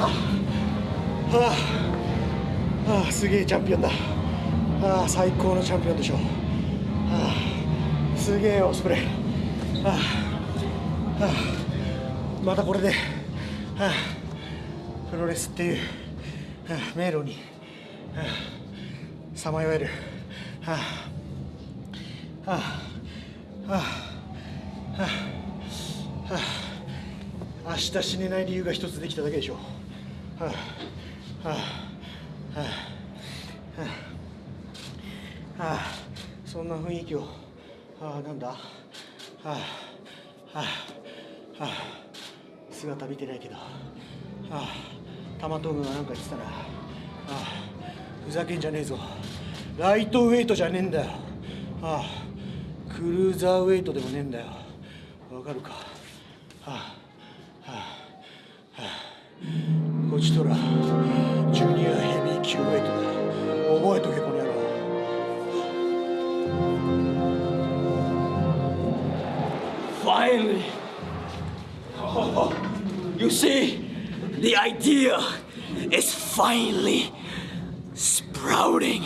はあ、はあ、すげえチャンピオンだ。ああ最高のチャンピオンでしょう、はあ、すげえオスプレイ、はあ。はあ、またこれで、はあ、プロレスっていう、はあ、迷路に。さまよえる。はあ。はあ。はあ。はあ。明日死ねない理由が一つできただけでしょう。はあはあはあはあそんな雰囲気をああなんだはあはあはあ姿見てないけどはあ玉トムがなんか言ってたなああふざけんじゃねえぞライトウェイトじゃねえんだよああクルーザーウェイトでもねえんだよわかるかはあ Finally! Oh, you see, the idea is finally sprouting.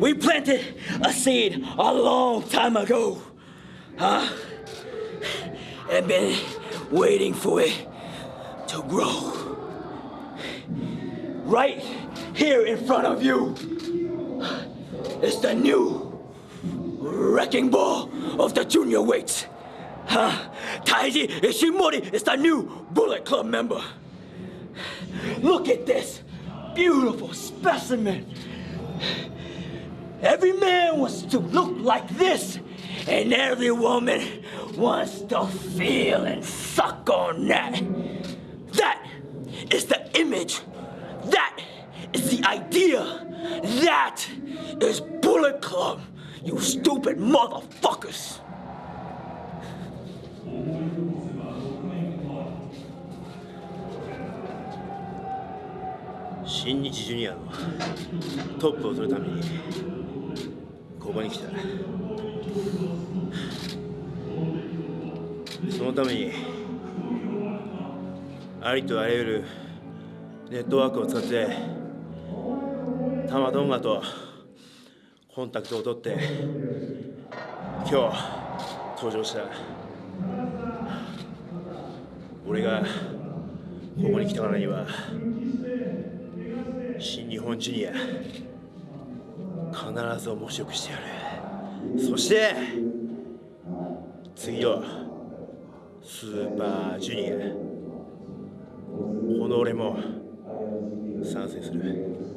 We planted a seed a long time ago. Huh? And been waiting for it to grow. Right here in front of you is the new wrecking ball of the junior weights. Huh? Taiji Ishimori is the new Bullet Club member. Look at this beautiful specimen. Every man wants to look like this, and every woman wants to feel and suck on that. That is the image. That is the idea. That is Bullet Club, you stupid motherfuckers. 新日ジュニアのトップを取るためにここに来た。そのためにありとあらゆるネットワークを使ってタマトンガとコンタクトを取って今日登場した。俺がここに来たからには新日本ジュニア必ず面白くしてやる。そして次のスーパージュニア。この俺も参戦する。